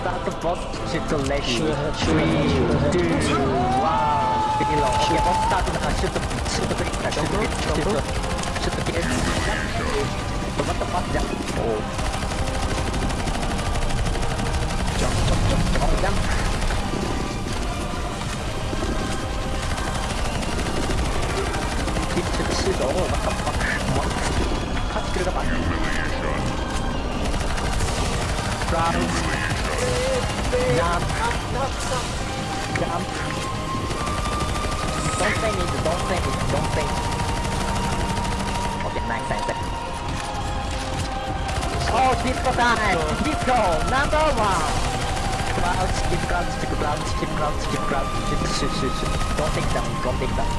start the boss shoot ready. Shoot ahead, shoot Three, ahead, shoot ahead. two. Below. Okay, boss start now. Shoot the, shoot the click. Shoot the click. Shoot the, shoot the click. What the fuck? Jump. Oh. Jump, jump, jump, jump, jump. Keep to the shit. Oh, what the fuck? What? Cut the back. Round. Don't say don't say don't say. Okay, nice, nice. Oh, disco time! Disco, number one! Crouch, keep crouch, keep crouch, keep crouch, keep crouch, shoot, shoot, shoot, shoot. Don't take down, don't take down.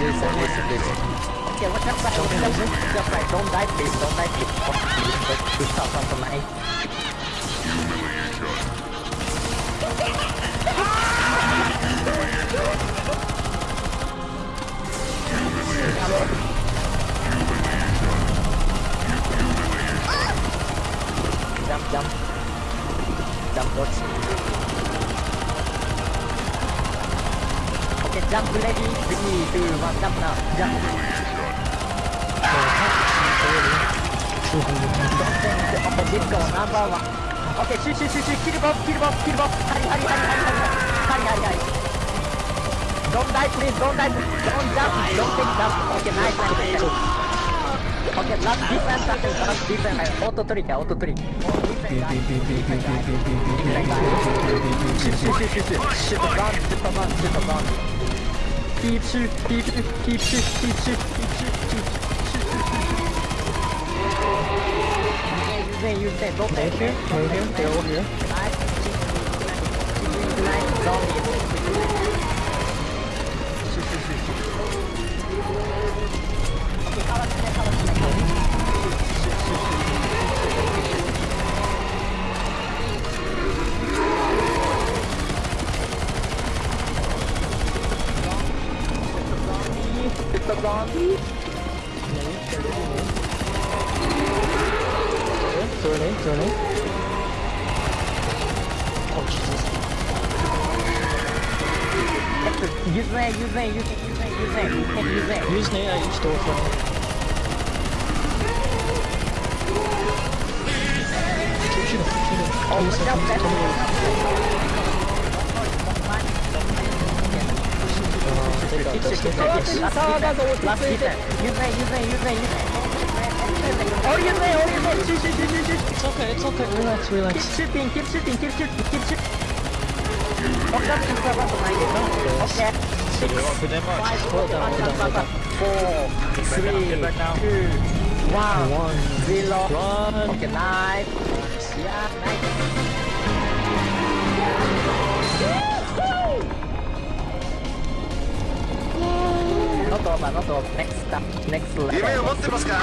Listen, listen, listen. kìa what the fuck Just like don't die please don't die please Fuck please please stop from tonight Humiliation jump, jump. Jump, dodge. Okay, jump lady. Begini tu, jump now. Jump. ディスコナンバーワンオッケーシュシュシュシュキルボスキルボスキルボスハリハリハリハリハリハリハリドンダイプリーズドンダイプリーズドンジャンプドンテイクダンプオッケーナイスナイスオッケーラスディフェンスアップラスディフェンスオートトリックオートトリックシュシュシュシュシュシュとバンシュとバンシュとバンキープシュキープキープシュキープシュキープシュ Hey, you said both here, here, here, here, over here. It's a zombie! It's a zombie! Turn in, turn in. Oh, Jesus. Use Zane, use Zane, use Zane, use Zane, use Zane. You can't use Zane. Use Zane, I stole from him. Shoot, shoot him, shoot him. Oh, he's coming, he's coming in. Uh, take out this, take out this. Last hit, last hit. Use Zane, use Zane, use Zane, use Zane. Oh, it, oh, use it. Shoot, shoot, shoot, shoot, shoot. It's okay, it's okay. Relax, relax. Keep shooting, keep shooting, keep shooting, keep shooting. Oh, that's just to make it, no? Okay. Six, five, Hold down, hold down. four, three, two, one, zero. Run. Okay, nice. Yeah, nice. った。ネクスト夢を持ってますか？